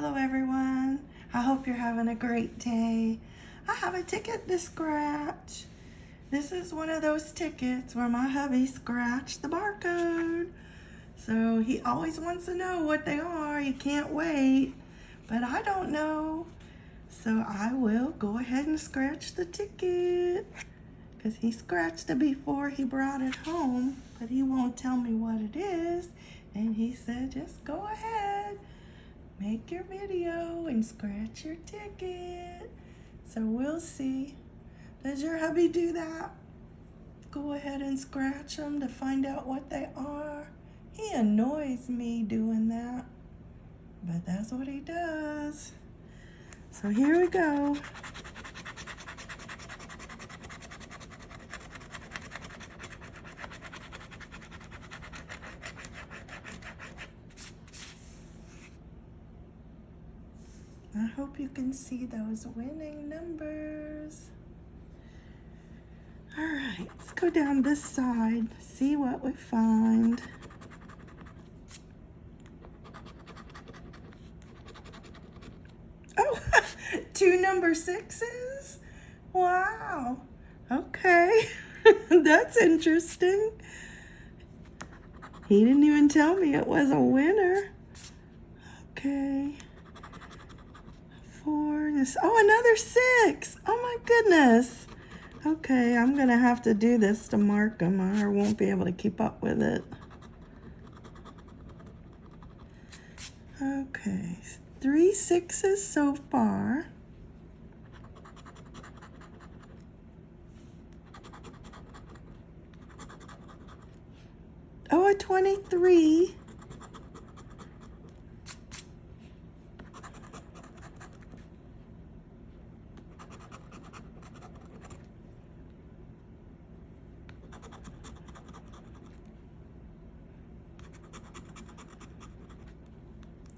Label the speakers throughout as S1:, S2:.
S1: Hello everyone. I hope you're having a great day. I have a ticket to scratch. This is one of those tickets where my hubby scratched the barcode. So he always wants to know what they are. He can't wait, but I don't know. So I will go ahead and scratch the ticket because he scratched it before he brought it home, but he won't tell me what it is. And he said, just go ahead, make your video and scratch your ticket. So we'll see. Does your hubby do that? Go ahead and scratch them to find out what they are. He annoys me doing that, but that's what he does. So here we go. I hope you can see those winning numbers. All right, let's go down this side, see what we find. Oh, two number sixes? Wow. Okay, that's interesting. He didn't even tell me it was a winner. Okay four, this, oh, another six. Oh my goodness. Okay, I'm gonna have to do this to mark them or I won't be able to keep up with it. Okay, three sixes so far. Oh, a 23.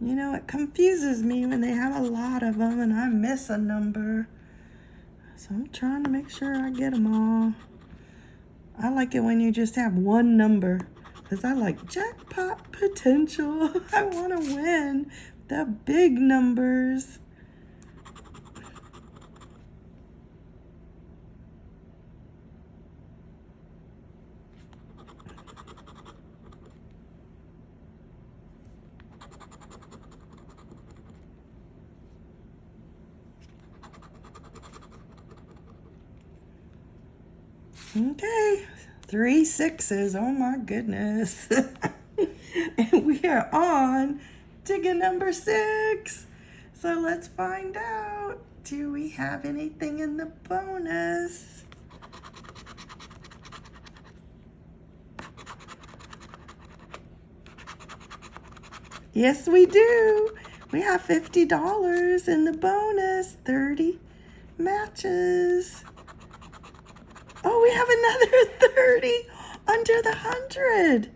S1: You know, it confuses me when they have a lot of them and I miss a number. So I'm trying to make sure I get them all. I like it when you just have one number because I like jackpot potential. I want to win the big numbers. Okay, three sixes. Oh my goodness. and we are on ticket number six. So let's find out. Do we have anything in the bonus? Yes, we do. We have $50 in the bonus, 30 matches. We have another 30 under the 100.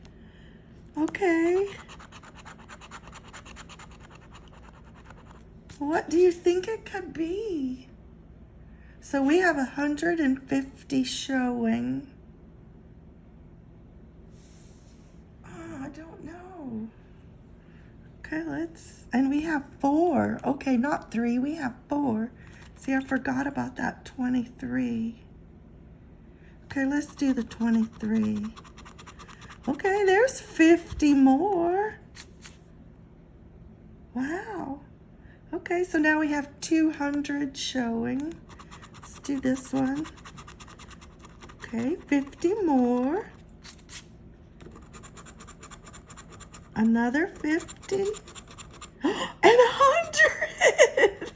S1: Okay. What do you think it could be? So we have 150 showing. Oh, I don't know. Okay, let's, and we have four. Okay, not three, we have four. See, I forgot about that 23. Okay, let's do the 23. Okay, there's 50 more. Wow. Okay, so now we have 200 showing. Let's do this one. Okay, 50 more. Another 50. And 100!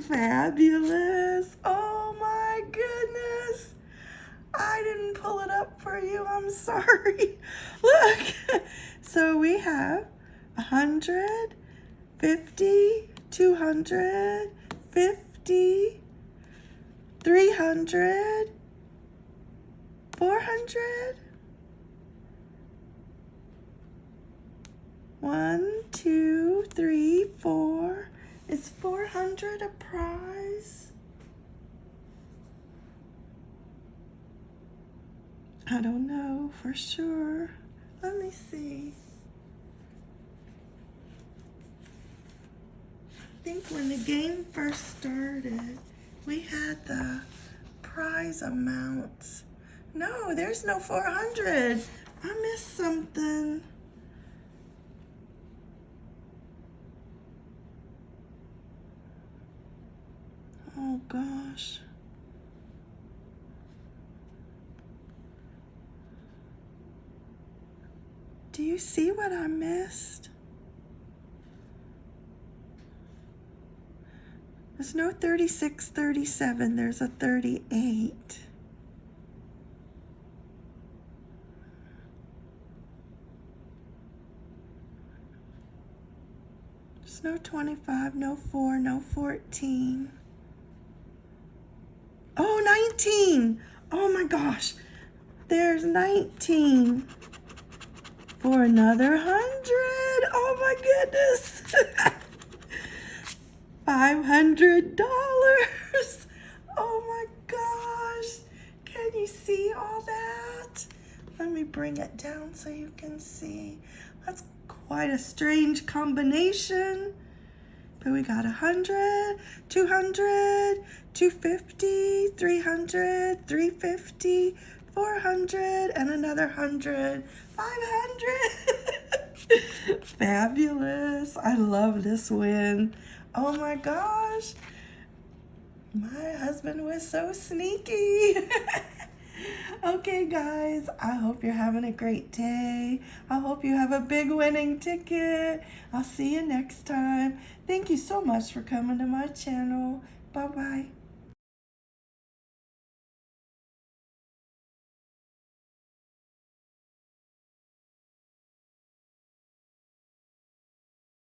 S1: Fabulous. Oh. I didn't pull it up for you. I'm sorry. Look. So we have 100, 50, 200, 50, 300, 400, one, two, three, four. Is 400 a prize? I don't know for sure. Let me see. I think when the game first started, we had the prize amounts. No, there's no 400. I missed something. Oh gosh. Do you see what I missed? There's no 36, 37, there's a 38. There's no 25, no 4, no 14. Oh, 19. Oh my gosh. There's 19 for another hundred. Oh my goodness. $500. Oh my gosh. Can you see all that? Let me bring it down so you can see. That's quite a strange combination. But we got 100, 200, 250, 300, 350, 400, and another 100, 500. Fabulous. I love this win. Oh my gosh. My husband was so sneaky. okay, guys, I hope you're having a great day. I hope you have a big winning ticket. I'll see you next time. Thank you so much for coming to my channel. Bye-bye.